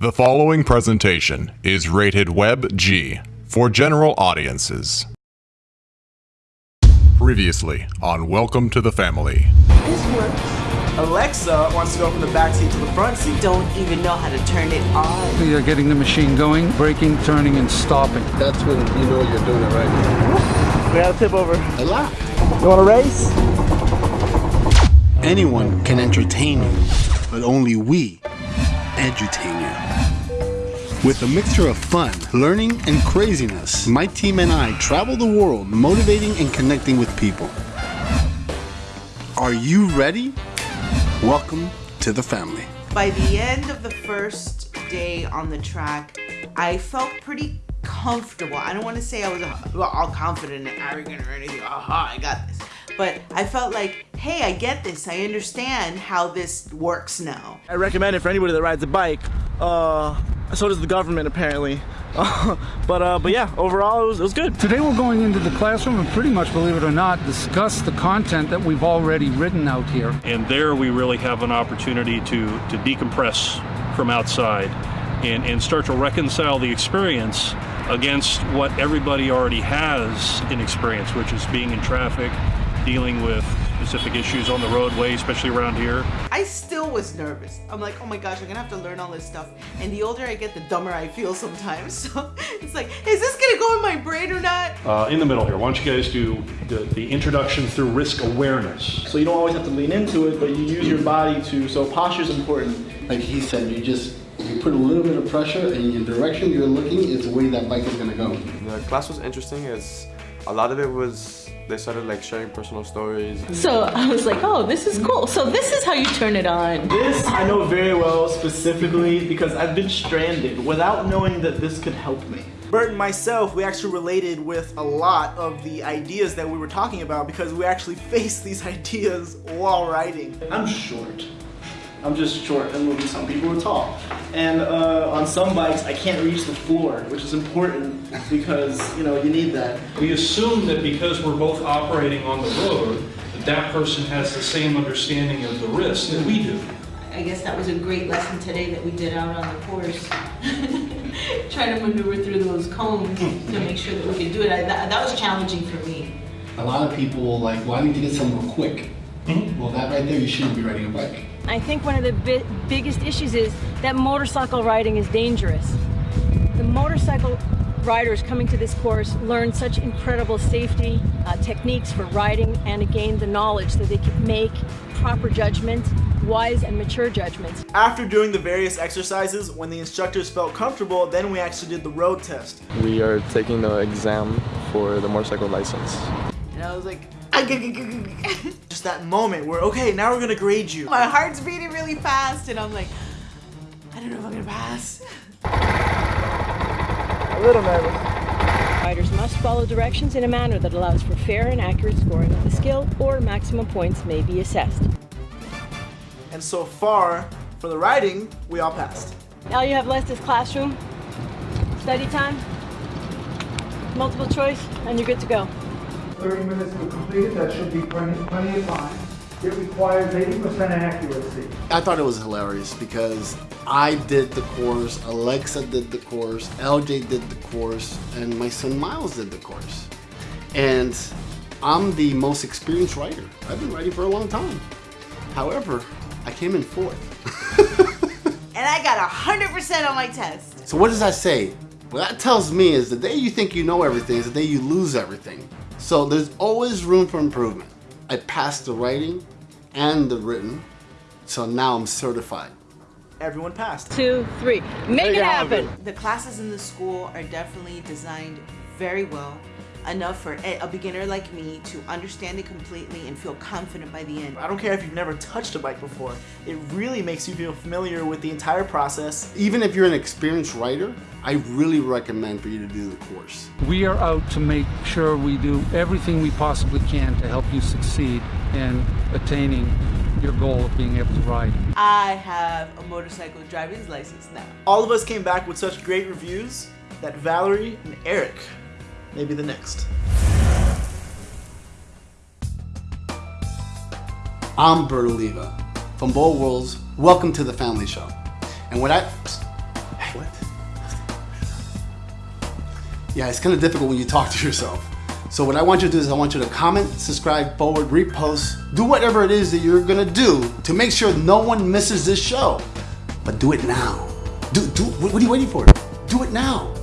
The following presentation is rated Web G for general audiences. Previously on Welcome to the Family. This works. Alexa wants to go from the back seat to the front seat. Don't even know how to turn it on. You're getting the machine going, braking, turning, and stopping. That's when you know you're doing it right. We got to tip over. A lot. You want to race? Anyone can entertain you, but only we edutain you. With a mixture of fun, learning, and craziness, my team and I travel the world motivating and connecting with people. Are you ready? Welcome to the family. By the end of the first day on the track, I felt pretty comfortable. I don't want to say I was all confident and arrogant or anything. Aha, I got this. But I felt like, hey, I get this. I understand how this works now. I recommend it for anybody that rides a bike. Uh, so does the government apparently. but uh, but yeah, overall it was, it was good. Today we're going into the classroom and pretty much, believe it or not, discuss the content that we've already written out here. And there we really have an opportunity to, to decompress from outside and, and start to reconcile the experience against what everybody already has in experience, which is being in traffic, dealing with specific issues on the roadway, especially around here. I still was nervous. I'm like, oh my gosh, I'm gonna have to learn all this stuff. And the older I get, the dumber I feel sometimes. So it's like, is this gonna go in my brain or not? Uh, in the middle here, why don't you guys do the, the introduction through risk awareness? So you don't always have to lean into it, but you use your body to. So posture is important. Like he said, you just you put a little bit of pressure and your direction you're looking is the way that bike is gonna go. The class was interesting as a lot of it was they started like sharing personal stories. So I was like, oh, this is cool. So this is how you turn it on. This I know very well specifically because I've been stranded without knowing that this could help me. Bert and myself, we actually related with a lot of the ideas that we were talking about because we actually faced these ideas while riding. I'm short. I'm just short and moving. some people are tall. And uh, on some bikes, I can't reach the floor, which is important because, you know, you need that. We assume that because we're both operating on the road, that that person has the same understanding of the risk that we do. I guess that was a great lesson today that we did out on the course. Try to maneuver through those cones to make sure that we could do it. I, that, that was challenging for me. A lot of people like, well, I need to get somewhere quick. Well, that right there, you shouldn't be riding a bike. I think one of the bi biggest issues is that motorcycle riding is dangerous. The motorcycle riders coming to this course learn such incredible safety uh, techniques for riding and again the knowledge that they can make proper judgment, wise and mature judgments. After doing the various exercises, when the instructors felt comfortable, then we actually did the road test. We are taking the exam for the motorcycle license. And I was like, Just that moment where, okay, now we're gonna grade you. my heart's beating really fast, and I'm like, I don't know if I'm gonna pass. A little nervous. Riders must follow directions in a manner that allows for fair and accurate scoring of the skill or maximum points may be assessed. And so far, for the riding, we all passed. All you have left is classroom, study time, multiple choice, and you're good to go. 30 minutes to complete it, that should be plenty, plenty of time. It requires 80% accuracy. I thought it was hilarious because I did the course, Alexa did the course, LJ did the course, and my son Miles did the course. And I'm the most experienced rider. I've been riding for a long time. However, I came in fourth. And I got 100% on my test. So what does that say? What that tells me is the day you think you know everything is the day you lose everything. So there's always room for improvement. I passed the riding and the written, so now I'm certified. Everyone passed. Two, three, make it happen. The classes in the school are definitely designed very well, enough for a a beginner like me to understand it completely and feel confident by the end. I don't care if you've never touched a bike before. It really makes you feel familiar with the entire process. Even if you're an experienced rider, I really recommend for you to do the course. We are out to make sure we do everything we possibly can to help you succeed in attaining your goal of being able to ride. I have a motorcycle driver's license now. All of us came back with such great reviews that Valerie and Eric may be the next. I'm Bert Oliva from Bold Worlds. Welcome to the Family Show. And what I What? Yeah, it's kind of difficult when you talk to yourself. So what I want you to do is I want you to comment, subscribe, forward, repost, do whatever it is that you're gonna do to make sure no one misses this show. But do it now. Do, do, what are you waiting for? Do it now.